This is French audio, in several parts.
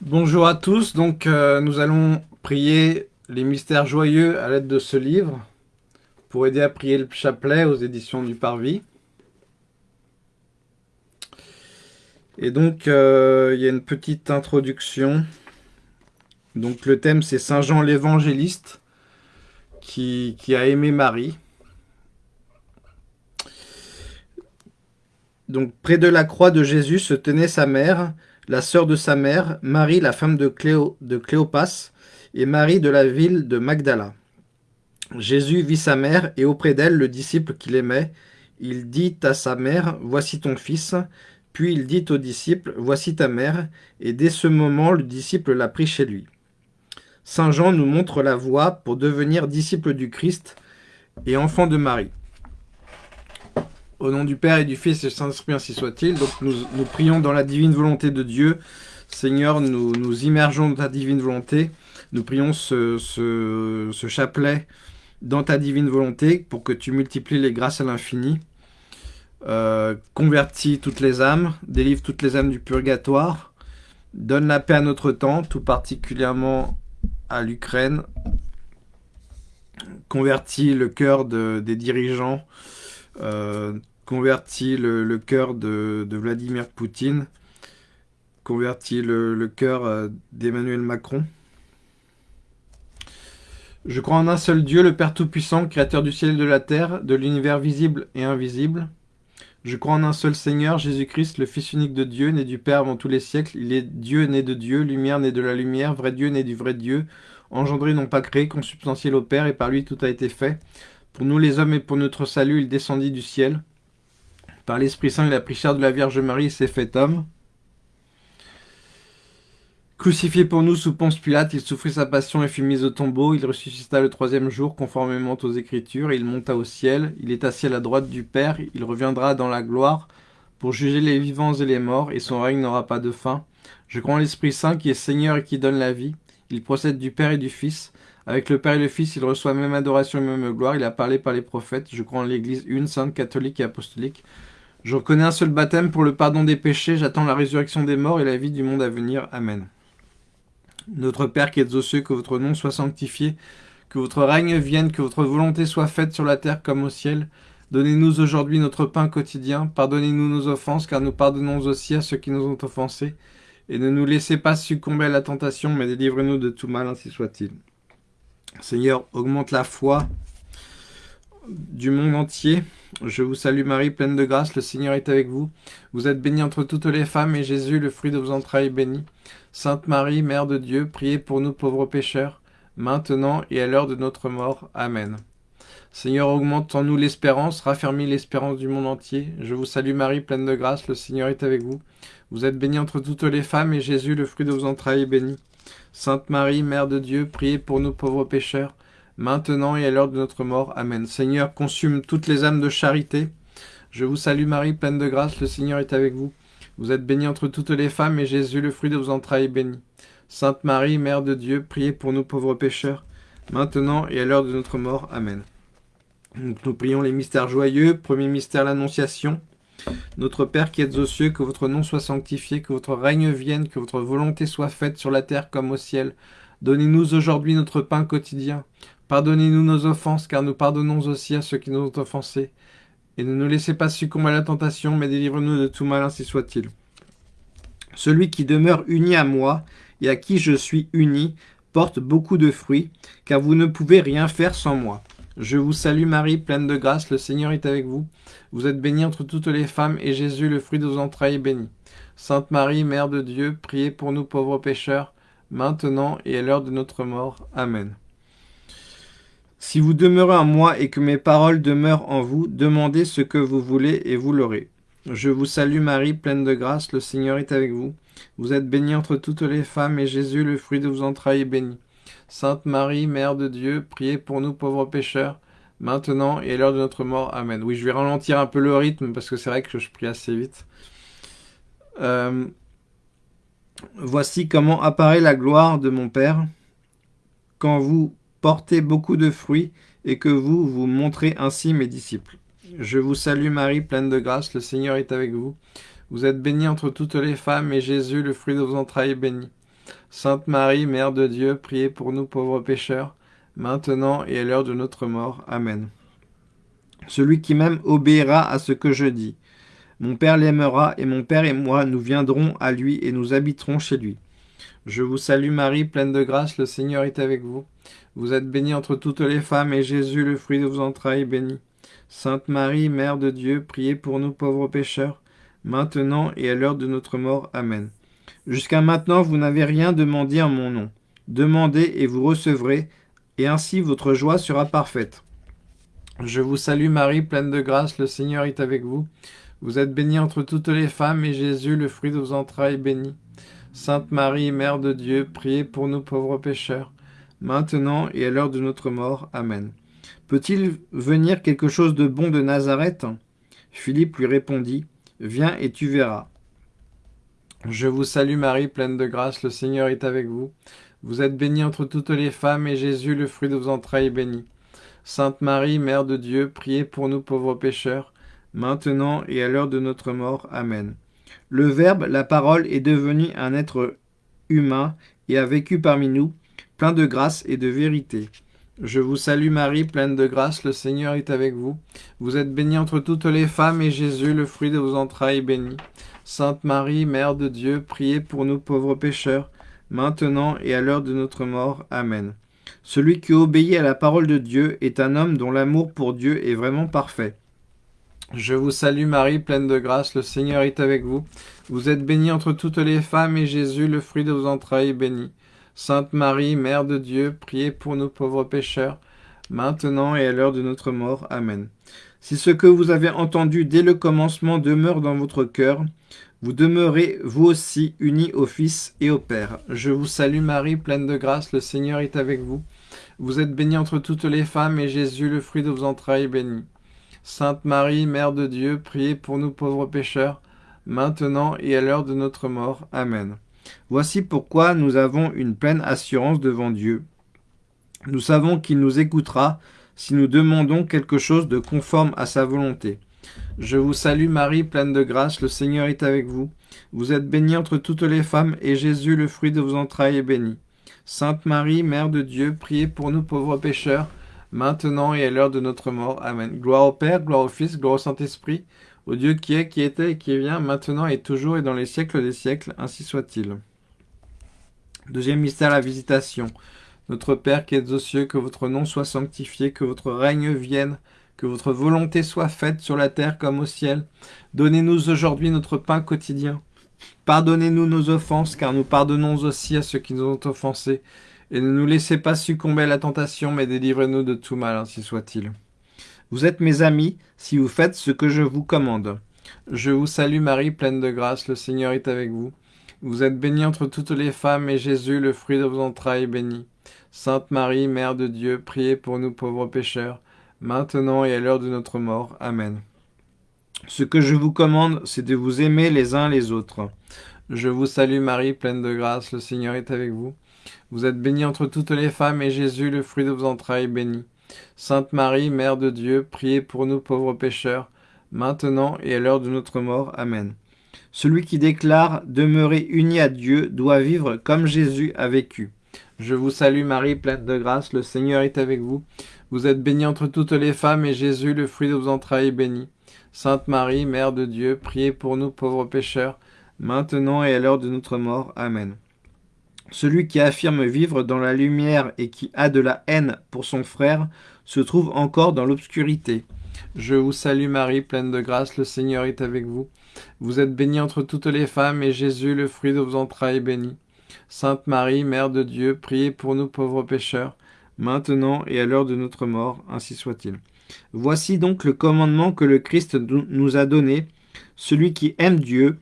Bonjour à tous, donc euh, nous allons prier les mystères joyeux à l'aide de ce livre pour aider à prier le chapelet aux éditions du Parvis. Et donc euh, il y a une petite introduction. Donc le thème c'est Saint Jean l'évangéliste qui, qui a aimé Marie. Donc près de la croix de Jésus se tenait sa mère, la sœur de sa mère, Marie, la femme de, Cléo, de Cléopas, et Marie de la ville de Magdala. Jésus vit sa mère, et auprès d'elle le disciple qu'il aimait. Il dit à sa mère, « Voici ton fils ». Puis il dit au disciple, « Voici ta mère ». Et dès ce moment, le disciple l'a pris chez lui. Saint Jean nous montre la voie pour devenir disciple du Christ et enfant de Marie. Au nom du Père et du Fils et du Saint-Esprit, ainsi soit-il. Donc nous, prions dans la divine volonté de Dieu. Seigneur, nous nous immergeons dans ta divine volonté. Nous prions ce, chapelet dans ta divine volonté pour que tu multiplies les grâces à l'infini. Euh, convertis toutes les âmes, délivre toutes les âmes du purgatoire. Donne la paix à notre temps, tout particulièrement à l'Ukraine. Convertis le cœur de, des dirigeants convertit le, cœur de, de, Vladimir Poutine, convertit le, le cœur euh, d'Emmanuel Macron. Je crois en un seul Dieu, le Père Tout-Puissant, Créateur du ciel et de la terre, de l'univers visible et invisible. Je crois en un seul Seigneur, Jésus-Christ, le Fils unique de Dieu, né du Père avant tous les siècles. Il est Dieu né de Dieu, lumière né de la lumière, vrai Dieu né du vrai Dieu, engendré non pas créé, consubstantiel au Père, et par lui tout a été fait. Pour nous les hommes et pour notre salut, il descendit du ciel. Par l'Esprit Saint, il a pris chair de la Vierge Marie et s'est fait homme. Crucifié pour nous sous Ponce Pilate, il souffrit sa passion et fut mis au tombeau. Il ressuscita le troisième jour, conformément aux Écritures, il monta au ciel. Il est assis à la droite du Père. Il reviendra dans la gloire pour juger les vivants et les morts, et son règne n'aura pas de fin. Je crois en l'Esprit Saint qui est Seigneur et qui donne la vie. Il procède du Père et du Fils. Avec le Père et le Fils, il reçoit même adoration et même gloire. Il a parlé par les prophètes. Je crois en l'Église une, sainte, catholique et apostolique. Je reconnais un seul baptême pour le pardon des péchés. J'attends la résurrection des morts et la vie du monde à venir. Amen. Notre Père qui êtes aux cieux, que votre nom soit sanctifié, que votre règne vienne, que votre volonté soit faite sur la terre comme au ciel. Donnez-nous aujourd'hui notre pain quotidien. Pardonnez-nous nos offenses, car nous pardonnons aussi à ceux qui nous ont offensés. Et ne nous laissez pas succomber à la tentation, mais délivrez-nous de tout mal, ainsi soit-il. Seigneur, augmente la foi du monde entier. Je vous salue Marie, pleine de grâce, le Seigneur est avec vous. Vous êtes bénie entre toutes les femmes, et Jésus, le fruit de vos entrailles, est béni. Sainte Marie, Mère de Dieu, priez pour nous pauvres pécheurs, maintenant et à l'heure de notre mort. Amen. Seigneur, augmente en nous l'espérance, raffermis l'espérance du monde entier. Je vous salue Marie, pleine de grâce, le Seigneur est avec vous. Vous êtes bénie entre toutes les femmes, et Jésus, le fruit de vos entrailles, est béni. Sainte Marie, Mère de Dieu, priez pour nous pauvres pécheurs, maintenant et à l'heure de notre mort. Amen. Seigneur, consume toutes les âmes de charité. Je vous salue Marie, pleine de grâce, le Seigneur est avec vous. Vous êtes bénie entre toutes les femmes, et Jésus, le fruit de vos entrailles, est béni. Sainte Marie, Mère de Dieu, priez pour nous pauvres pécheurs, maintenant et à l'heure de notre mort. Amen. Nous prions les mystères joyeux. Premier mystère, l'Annonciation. Notre Père qui êtes aux cieux, que votre nom soit sanctifié, que votre règne vienne, que votre volonté soit faite sur la terre comme au ciel. Donnez-nous aujourd'hui notre pain quotidien. Pardonnez-nous nos offenses, car nous pardonnons aussi à ceux qui nous ont offensés. Et ne nous laissez pas succomber à la tentation, mais délivre-nous de tout mal, ainsi soit-il. Celui qui demeure uni à moi, et à qui je suis uni, porte beaucoup de fruits, car vous ne pouvez rien faire sans moi. Je vous salue Marie, pleine de grâce, le Seigneur est avec vous. Vous êtes bénie entre toutes les femmes, et Jésus, le fruit de vos entrailles, est béni. Sainte Marie, Mère de Dieu, priez pour nous pauvres pécheurs, maintenant et à l'heure de notre mort. Amen. Si vous demeurez en moi et que mes paroles demeurent en vous, demandez ce que vous voulez et vous l'aurez. Je vous salue Marie, pleine de grâce, le Seigneur est avec vous. Vous êtes bénie entre toutes les femmes, et Jésus, le fruit de vos entrailles, est béni. Sainte Marie, Mère de Dieu, priez pour nous pauvres pécheurs, maintenant et à l'heure de notre mort. Amen. Oui, je vais ralentir un peu le rythme, parce que c'est vrai que je prie assez vite. Euh, voici comment apparaît la gloire de mon Père, quand vous portez beaucoup de fruits, et que vous vous montrez ainsi mes disciples. Je vous salue Marie, pleine de grâce, le Seigneur est avec vous. Vous êtes bénie entre toutes les femmes, et Jésus, le fruit de vos entrailles, est béni. Sainte Marie, Mère de Dieu, priez pour nous pauvres pécheurs, maintenant et à l'heure de notre mort. Amen. Celui qui m'aime obéira à ce que je dis. Mon Père l'aimera, et mon Père et moi, nous viendrons à lui et nous habiterons chez lui. Je vous salue Marie, pleine de grâce, le Seigneur est avec vous. Vous êtes bénie entre toutes les femmes, et Jésus, le fruit de vos entrailles, est béni. Sainte Marie, Mère de Dieu, priez pour nous pauvres pécheurs, maintenant et à l'heure de notre mort. Amen. Jusqu'à maintenant, vous n'avez rien demandé en mon nom. Demandez et vous recevrez, et ainsi votre joie sera parfaite. Je vous salue Marie, pleine de grâce, le Seigneur est avec vous. Vous êtes bénie entre toutes les femmes, et Jésus, le fruit de vos entrailles, est béni. Sainte Marie, Mère de Dieu, priez pour nous pauvres pécheurs, maintenant et à l'heure de notre mort. Amen. Peut-il venir quelque chose de bon de Nazareth? Philippe lui répondit, Viens et tu verras. Je vous salue Marie, pleine de grâce, le Seigneur est avec vous. Vous êtes bénie entre toutes les femmes, et Jésus, le fruit de vos entrailles, est béni. Sainte Marie, Mère de Dieu, priez pour nous pauvres pécheurs, maintenant et à l'heure de notre mort. Amen. Le Verbe, la parole, est devenu un être humain et a vécu parmi nous, plein de grâce et de vérité. Je vous salue Marie, pleine de grâce, le Seigneur est avec vous. Vous êtes bénie entre toutes les femmes, et Jésus, le fruit de vos entrailles, est béni. Sainte Marie, Mère de Dieu, priez pour nous pauvres pécheurs, maintenant et à l'heure de notre mort. Amen. Celui qui obéit à la parole de Dieu est un homme dont l'amour pour Dieu est vraiment parfait. Je vous salue Marie, pleine de grâce, le Seigneur est avec vous. Vous êtes bénie entre toutes les femmes, et Jésus, le fruit de vos entrailles, est béni. Sainte Marie, Mère de Dieu, priez pour nous pauvres pécheurs, maintenant et à l'heure de notre mort. Amen. Si ce que vous avez entendu dès le commencement demeure dans votre cœur, vous demeurez vous aussi unis au Fils et au Père. Je vous salue Marie, pleine de grâce, le Seigneur est avec vous. Vous êtes bénie entre toutes les femmes, et Jésus, le fruit de vos entrailles, est béni. Sainte Marie, Mère de Dieu, priez pour nous pauvres pécheurs, maintenant et à l'heure de notre mort. Amen. Voici pourquoi nous avons une pleine assurance devant Dieu. Nous savons qu'il nous écoutera si nous demandons quelque chose de conforme à sa volonté. Je vous salue Marie, pleine de grâce, le Seigneur est avec vous. Vous êtes bénie entre toutes les femmes, et Jésus, le fruit de vos entrailles, est béni. Sainte Marie, Mère de Dieu, priez pour nous pauvres pécheurs, maintenant et à l'heure de notre mort. Amen. Gloire au Père, gloire au Fils, gloire au Saint-Esprit, au Dieu qui est, qui était et qui vient, maintenant et toujours et dans les siècles des siècles, ainsi soit-il. Deuxième mystère, la visitation. Notre Père qui êtes aux cieux, que votre nom soit sanctifié, que votre règne vienne, que votre volonté soit faite sur la terre comme au ciel. Donnez-nous aujourd'hui notre pain quotidien. Pardonnez-nous nos offenses, car nous pardonnons aussi à ceux qui nous ont offensés. Et ne nous laissez pas succomber à la tentation, mais délivrez-nous de tout mal, ainsi soit-il. Vous êtes mes amis, si vous faites ce que je vous commande. Je vous salue Marie, pleine de grâce, le Seigneur est avec vous. Vous êtes bénie entre toutes les femmes, et Jésus, le fruit de vos entrailles, est béni. Sainte Marie, Mère de Dieu, priez pour nous pauvres pécheurs, maintenant et à l'heure de notre mort. Amen. Ce que je vous commande, c'est de vous aimer les uns les autres. Je vous salue Marie, pleine de grâce, le Seigneur est avec vous. Vous êtes bénie entre toutes les femmes, et Jésus, le fruit de vos entrailles, est béni. Sainte Marie, Mère de Dieu, priez pour nous pauvres pécheurs, maintenant et à l'heure de notre mort. Amen. Celui qui déclare demeurer uni à Dieu doit vivre comme Jésus a vécu. Je vous salue Marie, pleine de grâce, le Seigneur est avec vous. Vous êtes bénie entre toutes les femmes, et Jésus, le fruit de vos entrailles, est béni. Sainte Marie, Mère de Dieu, priez pour nous pauvres pécheurs, maintenant et à l'heure de notre mort. Amen. Celui qui affirme vivre dans la lumière et qui a de la haine pour son frère se trouve encore dans l'obscurité. Je vous salue Marie, pleine de grâce, le Seigneur est avec vous. Vous êtes bénie entre toutes les femmes, et Jésus, le fruit de vos entrailles, est béni. Sainte Marie, Mère de Dieu, priez pour nous pauvres pécheurs, maintenant et à l'heure de notre mort, ainsi soit-il. Voici donc le commandement que le Christ nous a donné. Celui qui aime Dieu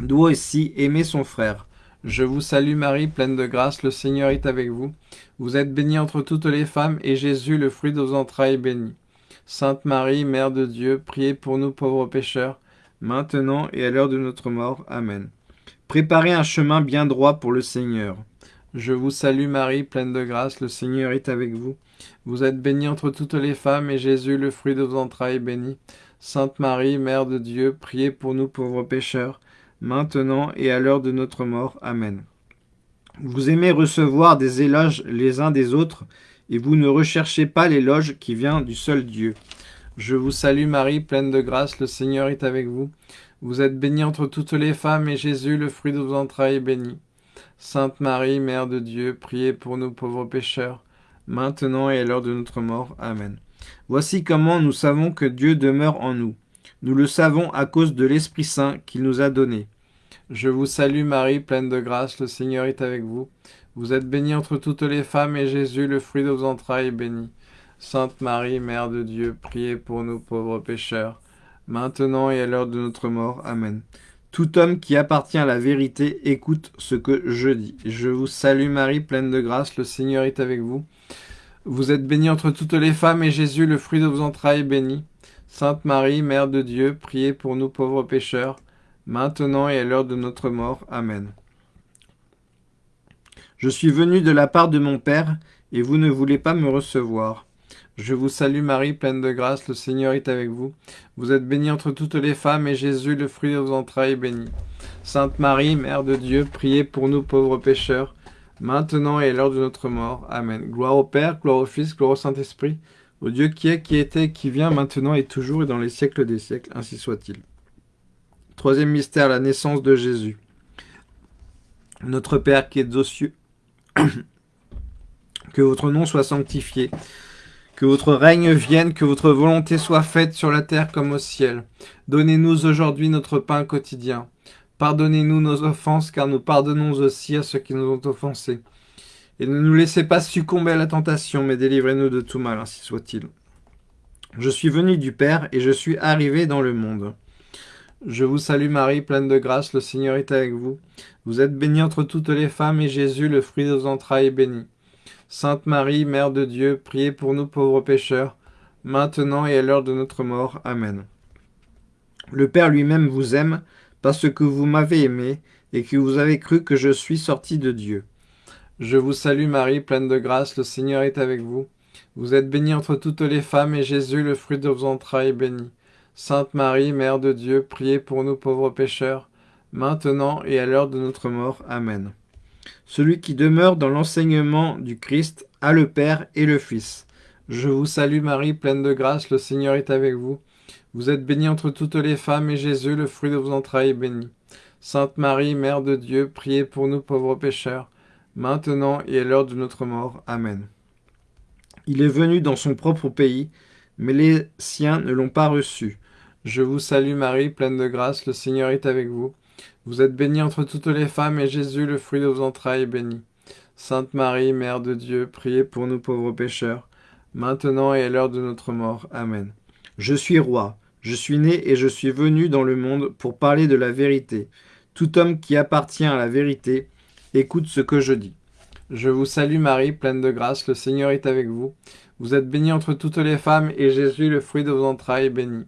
doit aussi aimer son frère. Je vous salue Marie, pleine de grâce, le Seigneur est avec vous. Vous êtes bénie entre toutes les femmes, et Jésus, le fruit de vos entrailles, est béni. Sainte Marie, Mère de Dieu, priez pour nous pauvres pécheurs, maintenant et à l'heure de notre mort. Amen. Préparez un chemin bien droit pour le Seigneur. Je vous salue Marie, pleine de grâce, le Seigneur est avec vous. Vous êtes bénie entre toutes les femmes, et Jésus, le fruit de vos entrailles, est béni. Sainte Marie, Mère de Dieu, priez pour nous pauvres pécheurs, maintenant et à l'heure de notre mort. Amen. Vous aimez recevoir des éloges les uns des autres, et vous ne recherchez pas l'éloge qui vient du seul Dieu. Je vous salue Marie, pleine de grâce, le Seigneur est avec vous. Vous êtes bénie entre toutes les femmes, et Jésus, le fruit de vos entrailles, est béni. Sainte Marie, Mère de Dieu, priez pour nous pauvres pécheurs, maintenant et à l'heure de notre mort. Amen. Voici comment nous savons que Dieu demeure en nous. Nous le savons à cause de l'Esprit Saint qu'il nous a donné. Je vous salue Marie, pleine de grâce, le Seigneur est avec vous. Vous êtes bénie entre toutes les femmes, et Jésus, le fruit de vos entrailles, est béni. Sainte Marie, Mère de Dieu, priez pour nous pauvres pécheurs, maintenant et à l'heure de notre mort. Amen. Tout homme qui appartient à la vérité écoute ce que je dis. Je vous salue Marie, pleine de grâce, le Seigneur est avec vous. Vous êtes bénie entre toutes les femmes, et Jésus, le fruit de vos entrailles, est béni. Sainte Marie, Mère de Dieu, priez pour nous pauvres pécheurs, maintenant et à l'heure de notre mort. Amen. Je suis venu de la part de mon Père, et vous ne voulez pas me recevoir. Je vous salue Marie, pleine de grâce, le Seigneur est avec vous. Vous êtes bénie entre toutes les femmes, et Jésus, le fruit de vos entrailles, est béni. Sainte Marie, Mère de Dieu, priez pour nous pauvres pécheurs, maintenant et à l'heure de notre mort. Amen. Gloire au Père, gloire au Fils, gloire au Saint-Esprit, au Dieu qui est, qui était, qui vient, maintenant et toujours, et dans les siècles des siècles, ainsi soit-il. Troisième mystère, la naissance de Jésus. Notre Père qui es aux cieux, que votre nom soit sanctifié, que votre règne vienne, que votre volonté soit faite sur la terre comme au ciel. Donnez-nous aujourd'hui notre pain quotidien. Pardonnez-nous nos offenses, car nous pardonnons aussi à ceux qui nous ont offensés. Et ne nous laissez pas succomber à la tentation, mais délivrez-nous de tout mal, ainsi soit-il. Je suis venu du Père, et je suis arrivé dans le monde. Je vous salue Marie, pleine de grâce, le Seigneur est avec vous. Vous êtes bénie entre toutes les femmes, et Jésus, le fruit de vos entrailles, est béni. Sainte Marie, Mère de Dieu, priez pour nous pauvres pécheurs, maintenant et à l'heure de notre mort. Amen. Le Père lui-même vous aime, parce que vous m'avez aimé, et que vous avez cru que je suis sorti de Dieu. Je vous salue Marie, pleine de grâce, le Seigneur est avec vous. Vous êtes bénie entre toutes les femmes, et Jésus, le fruit de vos entrailles, est béni. Sainte Marie, Mère de Dieu, priez pour nous pauvres pécheurs, maintenant et à l'heure de notre mort. Amen. Celui qui demeure dans l'enseignement du Christ a le Père et le Fils. Je vous salue Marie, pleine de grâce, le Seigneur est avec vous. Vous êtes bénie entre toutes les femmes, et Jésus, le fruit de vos entrailles, est béni. Sainte Marie, Mère de Dieu, priez pour nous pauvres pécheurs, maintenant et à l'heure de notre mort. Amen. Il est venu dans son propre pays, mais les siens ne l'ont pas reçu. Je vous salue Marie, pleine de grâce, le Seigneur est avec vous. Vous êtes bénie entre toutes les femmes, et Jésus, le fruit de vos entrailles, est béni. Sainte Marie, Mère de Dieu, priez pour nous pauvres pécheurs, maintenant et à l'heure de notre mort. Amen. Je suis roi, je suis né et je suis venu dans le monde pour parler de la vérité. Tout homme qui appartient à la vérité, écoute ce que je dis. Je vous salue Marie, pleine de grâce, le Seigneur est avec vous. Vous êtes bénie entre toutes les femmes, et Jésus, le fruit de vos entrailles, est béni.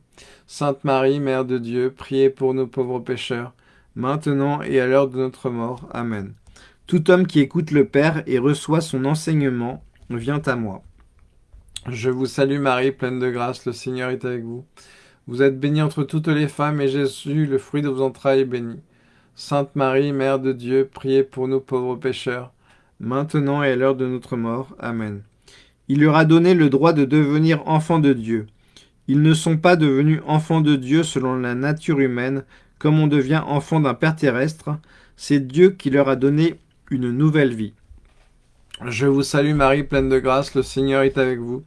Sainte Marie, Mère de Dieu, priez pour nous pauvres pécheurs, maintenant et à l'heure de notre mort. Amen. Tout homme qui écoute le Père et reçoit son enseignement vient à moi. Je vous salue Marie, pleine de grâce, le Seigneur est avec vous. Vous êtes bénie entre toutes les femmes, et Jésus, le fruit de vos entrailles, est béni. Sainte Marie, Mère de Dieu, priez pour nous pauvres pécheurs, maintenant et à l'heure de notre mort. Amen. Il leur a donné le droit de devenir enfants de Dieu. Ils ne sont pas devenus enfants de Dieu selon la nature humaine, comme on devient enfant d'un Père terrestre, c'est Dieu qui leur a donné une nouvelle vie. Je vous salue Marie, pleine de grâce, le Seigneur est avec vous.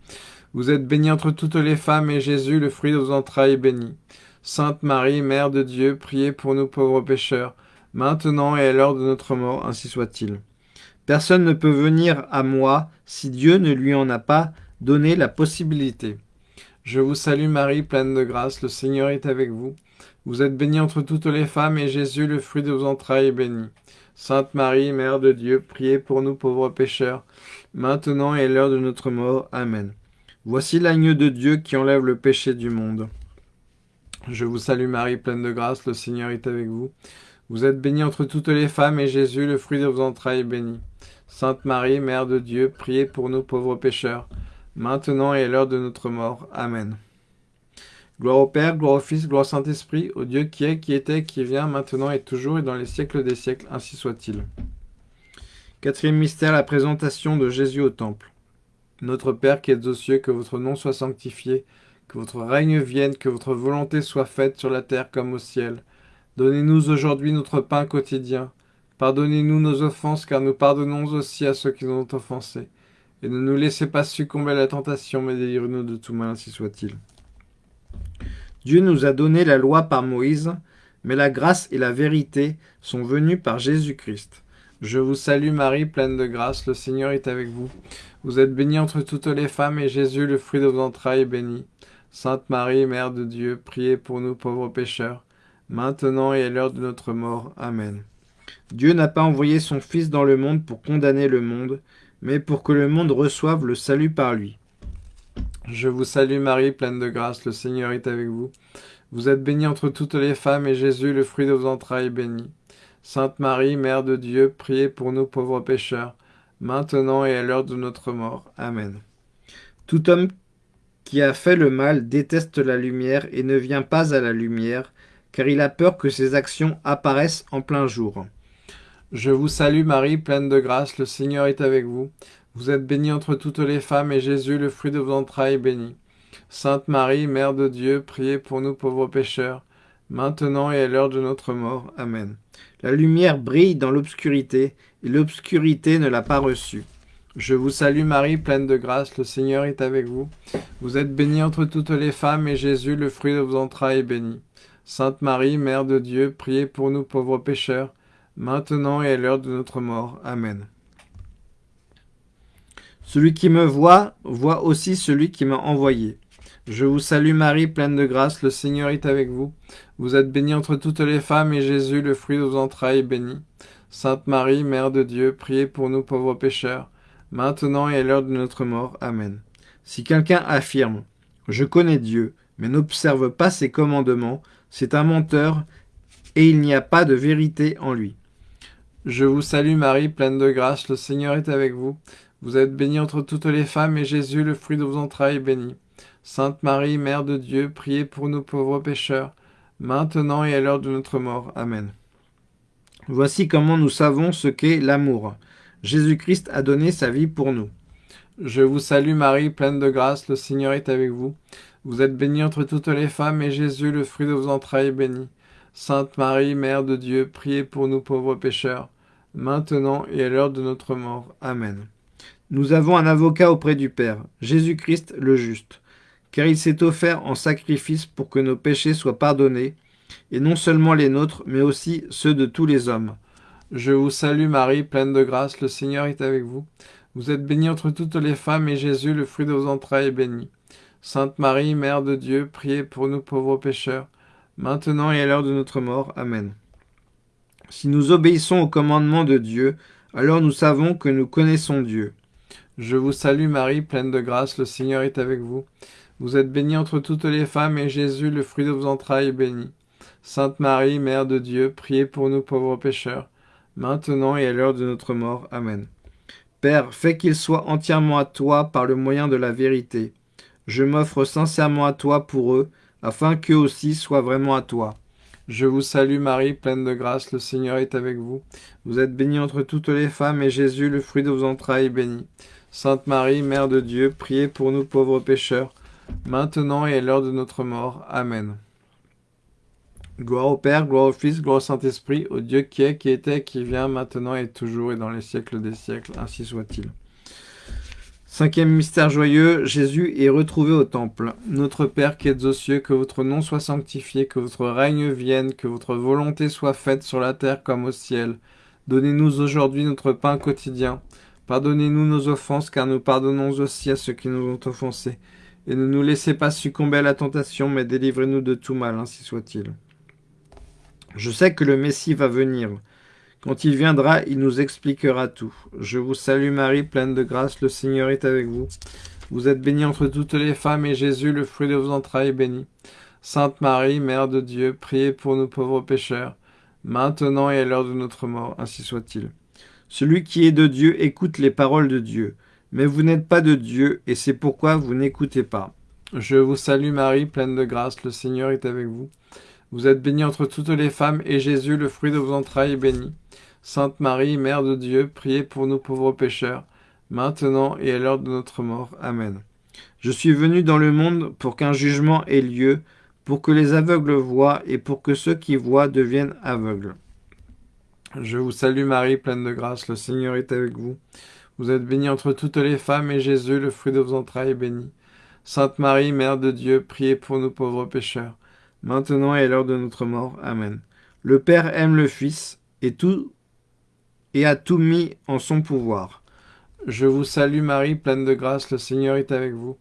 Vous êtes bénie entre toutes les femmes, et Jésus, le fruit de vos entrailles, est béni. Sainte Marie, Mère de Dieu, priez pour nous pauvres pécheurs, maintenant et à l'heure de notre mort, ainsi soit-il. Personne ne peut venir à moi si Dieu ne lui en a pas donné la possibilité. Je vous salue Marie, pleine de grâce, le Seigneur est avec vous. Vous êtes bénie entre toutes les femmes, et Jésus, le fruit de vos entrailles, est béni. Sainte Marie, Mère de Dieu, priez pour nous pauvres pécheurs, maintenant et l'heure de notre mort. Amen. Voici l'agneau de Dieu qui enlève le péché du monde. Je vous salue Marie, pleine de grâce, le Seigneur est avec vous. Vous êtes bénie entre toutes les femmes, et Jésus, le fruit de vos entrailles, est béni. Sainte Marie, Mère de Dieu, priez pour nous pauvres pécheurs, maintenant et à l'heure de notre mort. Amen. Gloire au Père, gloire au Fils, gloire au Saint-Esprit, au Dieu qui est, qui était, qui vient, maintenant et toujours, et dans les siècles des siècles, ainsi soit-il. Quatrième mystère, la présentation de Jésus au temple. Notre Père qui êtes aux cieux, que votre nom soit sanctifié, que votre règne vienne, que votre volonté soit faite sur la terre comme au ciel. Donnez-nous aujourd'hui notre pain quotidien. Pardonnez-nous nos offenses, car nous pardonnons aussi à ceux qui nous ont offensés. Et ne nous laissez pas succomber à la tentation, mais délivrez-nous de tout mal, ainsi soit-il. Dieu nous a donné la loi par Moïse, mais la grâce et la vérité sont venues par Jésus-Christ. Je vous salue Marie, pleine de grâce, le Seigneur est avec vous. Vous êtes bénie entre toutes les femmes, et Jésus, le fruit de vos entrailles, est béni. Sainte Marie, Mère de Dieu, priez pour nous pauvres pécheurs, maintenant et à l'heure de notre mort. Amen. Dieu n'a pas envoyé son Fils dans le monde pour condamner le monde, mais pour que le monde reçoive le salut par lui. Je vous salue Marie, pleine de grâce, le Seigneur est avec vous. Vous êtes bénie entre toutes les femmes, et Jésus, le fruit de vos entrailles, est béni. Sainte Marie, Mère de Dieu, priez pour nous pauvres pécheurs, maintenant et à l'heure de notre mort. Amen. Tout homme qui a fait le mal déteste la lumière et ne vient pas à la lumière, car il a peur que ses actions apparaissent en plein jour. Je vous salue Marie, pleine de grâce, le Seigneur est avec vous. Vous êtes bénie entre toutes les femmes, et Jésus, le fruit de vos entrailles, est béni. Sainte Marie, Mère de Dieu, priez pour nous pauvres pécheurs, maintenant et à l'heure de notre mort. Amen. La lumière brille dans l'obscurité, et l'obscurité ne l'a pas reçue. Je vous salue Marie, pleine de grâce, le Seigneur est avec vous. Vous êtes bénie entre toutes les femmes, et Jésus, le fruit de vos entrailles, est béni. Sainte Marie, Mère de Dieu, priez pour nous pauvres pécheurs, maintenant et à l'heure de notre mort. Amen. Celui qui me voit, voit aussi celui qui m'a envoyé. Je vous salue Marie, pleine de grâce, le Seigneur est avec vous. Vous êtes bénie entre toutes les femmes, et Jésus, le fruit de vos entrailles, est béni. Sainte Marie, Mère de Dieu, priez pour nous pauvres pécheurs, maintenant et à l'heure de notre mort. Amen. Si quelqu'un affirme « Je connais Dieu », mais n'observe pas ses commandements, c'est un menteur, et il n'y a pas de vérité en lui. Je vous salue Marie, pleine de grâce, le Seigneur est avec vous. Vous êtes bénie entre toutes les femmes, et Jésus, le fruit de vos entrailles, est béni. Sainte Marie, Mère de Dieu, priez pour nous pauvres pécheurs, maintenant et à l'heure de notre mort. Amen. Voici comment nous savons ce qu'est l'amour. Jésus-Christ a donné sa vie pour nous. Je vous salue Marie, pleine de grâce, le Seigneur est avec vous. Vous êtes bénie entre toutes les femmes, et Jésus, le fruit de vos entrailles, est béni. Sainte Marie, Mère de Dieu, priez pour nous pauvres pécheurs, maintenant et à l'heure de notre mort. Amen. Nous avons un avocat auprès du Père, Jésus-Christ le juste car il s'est offert en sacrifice pour que nos péchés soient pardonnés, et non seulement les nôtres, mais aussi ceux de tous les hommes. Je vous salue Marie, pleine de grâce, le Seigneur est avec vous. Vous êtes bénie entre toutes les femmes, et Jésus, le fruit de vos entrailles, est béni. Sainte Marie, Mère de Dieu, priez pour nous pauvres pécheurs, maintenant et à l'heure de notre mort. Amen. Si nous obéissons au commandement de Dieu, alors nous savons que nous connaissons Dieu. Je vous salue Marie, pleine de grâce, le Seigneur est avec vous. Vous êtes bénie entre toutes les femmes, et Jésus, le fruit de vos entrailles, est béni. Sainte Marie, Mère de Dieu, priez pour nous pauvres pécheurs, maintenant et à l'heure de notre mort. Amen. Père, fais qu'il soit entièrement à toi par le moyen de la vérité. Je m'offre sincèrement à toi pour eux, afin qu'eux aussi soient vraiment à toi. Je vous salue Marie, pleine de grâce, le Seigneur est avec vous. Vous êtes bénie entre toutes les femmes, et Jésus, le fruit de vos entrailles, est béni. Sainte Marie, Mère de Dieu, priez pour nous pauvres pécheurs, maintenant et à l'heure de notre mort. Amen. Gloire au Père, gloire au Fils, gloire au Saint-Esprit, au Dieu qui est, qui était, qui vient, maintenant et toujours et dans les siècles des siècles, ainsi soit-il. Cinquième mystère joyeux, Jésus est retrouvé au temple. Notre Père qui êtes aux cieux, que votre nom soit sanctifié, que votre règne vienne, que votre volonté soit faite sur la terre comme au ciel. Donnez-nous aujourd'hui notre pain quotidien. Pardonnez-nous nos offenses, car nous pardonnons aussi à ceux qui nous ont offensés et ne nous laissez pas succomber à la tentation, mais délivrez-nous de tout mal, ainsi soit-il. Je sais que le Messie va venir. Quand il viendra, il nous expliquera tout. Je vous salue Marie, pleine de grâce, le Seigneur est avec vous. Vous êtes bénie entre toutes les femmes, et Jésus, le fruit de vos entrailles, est béni. Sainte Marie, Mère de Dieu, priez pour nous pauvres pécheurs, maintenant et à l'heure de notre mort, ainsi soit-il. Celui qui est de Dieu écoute les paroles de Dieu. Mais vous n'êtes pas de Dieu, et c'est pourquoi vous n'écoutez pas. Je vous salue Marie, pleine de grâce, le Seigneur est avec vous. Vous êtes bénie entre toutes les femmes, et Jésus, le fruit de vos entrailles, est béni. Sainte Marie, Mère de Dieu, priez pour nous pauvres pécheurs, maintenant et à l'heure de notre mort. Amen. Je suis venu dans le monde pour qu'un jugement ait lieu, pour que les aveugles voient et pour que ceux qui voient deviennent aveugles. Je vous salue Marie, pleine de grâce, le Seigneur est avec vous. Vous êtes bénie entre toutes les femmes, et Jésus, le fruit de vos entrailles, est béni. Sainte Marie, Mère de Dieu, priez pour nous pauvres pécheurs, maintenant et à l'heure de notre mort. Amen. Le Père aime le Fils, et tout et a tout mis en son pouvoir. Je vous salue Marie, pleine de grâce, le Seigneur est avec vous.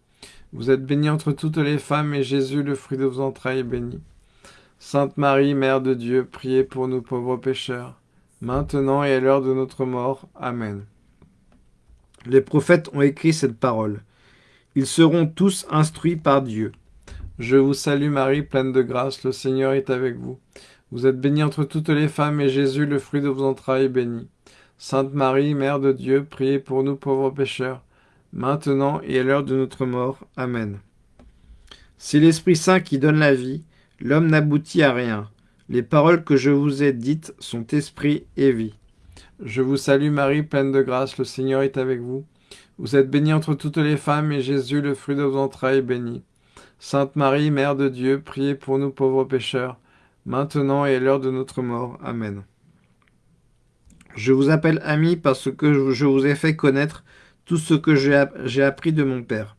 Vous êtes bénie entre toutes les femmes, et Jésus, le fruit de vos entrailles, est béni. Sainte Marie, Mère de Dieu, priez pour nous pauvres pécheurs, maintenant et à l'heure de notre mort. Amen. Les prophètes ont écrit cette parole. Ils seront tous instruits par Dieu. Je vous salue Marie, pleine de grâce, le Seigneur est avec vous. Vous êtes bénie entre toutes les femmes, et Jésus, le fruit de vos entrailles, est béni. Sainte Marie, Mère de Dieu, priez pour nous pauvres pécheurs, maintenant et à l'heure de notre mort. Amen. C'est l'Esprit Saint qui donne la vie, l'homme n'aboutit à rien. Les paroles que je vous ai dites sont esprit et vie. Je vous salue Marie, pleine de grâce, le Seigneur est avec vous. Vous êtes bénie entre toutes les femmes, et Jésus, le fruit de vos entrailles, est béni. Sainte Marie, Mère de Dieu, priez pour nous pauvres pécheurs, maintenant et à l'heure de notre mort. Amen. Je vous appelle ami parce que je vous ai fait connaître tout ce que j'ai appris de mon Père.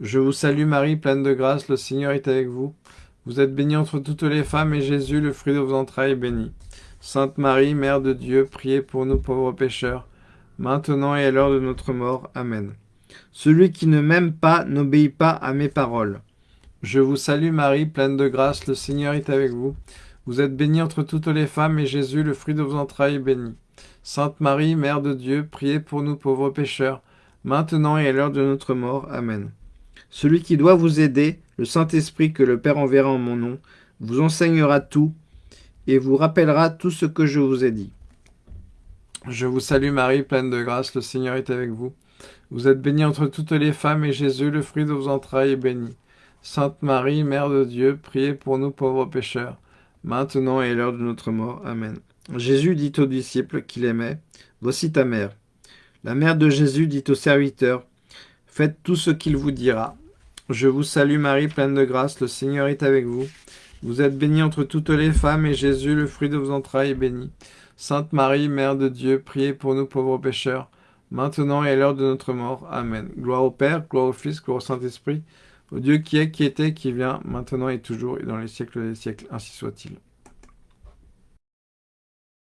Je vous salue Marie, pleine de grâce, le Seigneur est avec vous. Vous êtes bénie entre toutes les femmes, et Jésus, le fruit de vos entrailles, est béni. Sainte Marie, Mère de Dieu, priez pour nous pauvres pécheurs, maintenant et à l'heure de notre mort. Amen. Celui qui ne m'aime pas n'obéit pas à mes paroles. Je vous salue Marie, pleine de grâce, le Seigneur est avec vous. Vous êtes bénie entre toutes les femmes, et Jésus, le fruit de vos entrailles, est béni. Sainte Marie, Mère de Dieu, priez pour nous pauvres pécheurs, maintenant et à l'heure de notre mort. Amen. Celui qui doit vous aider, le Saint-Esprit que le Père enverra en mon nom, vous enseignera tout et vous rappellera tout ce que je vous ai dit. Je vous salue Marie, pleine de grâce, le Seigneur est avec vous. Vous êtes bénie entre toutes les femmes, et Jésus, le fruit de vos entrailles, est béni. Sainte Marie, Mère de Dieu, priez pour nous pauvres pécheurs, maintenant et à l'heure de notre mort. Amen. Jésus dit aux disciples qu'il aimait, Voici ta mère. La mère de Jésus dit aux serviteurs, Faites tout ce qu'il vous dira. Je vous salue Marie, pleine de grâce, le Seigneur est avec vous. Vous êtes bénie entre toutes les femmes, et Jésus, le fruit de vos entrailles, est béni. Sainte Marie, Mère de Dieu, priez pour nous pauvres pécheurs, maintenant et à l'heure de notre mort. Amen. Gloire au Père, gloire au Fils, gloire au Saint-Esprit, au Dieu qui est, qui était, qui vient, maintenant et toujours, et dans les siècles des siècles, ainsi soit-il.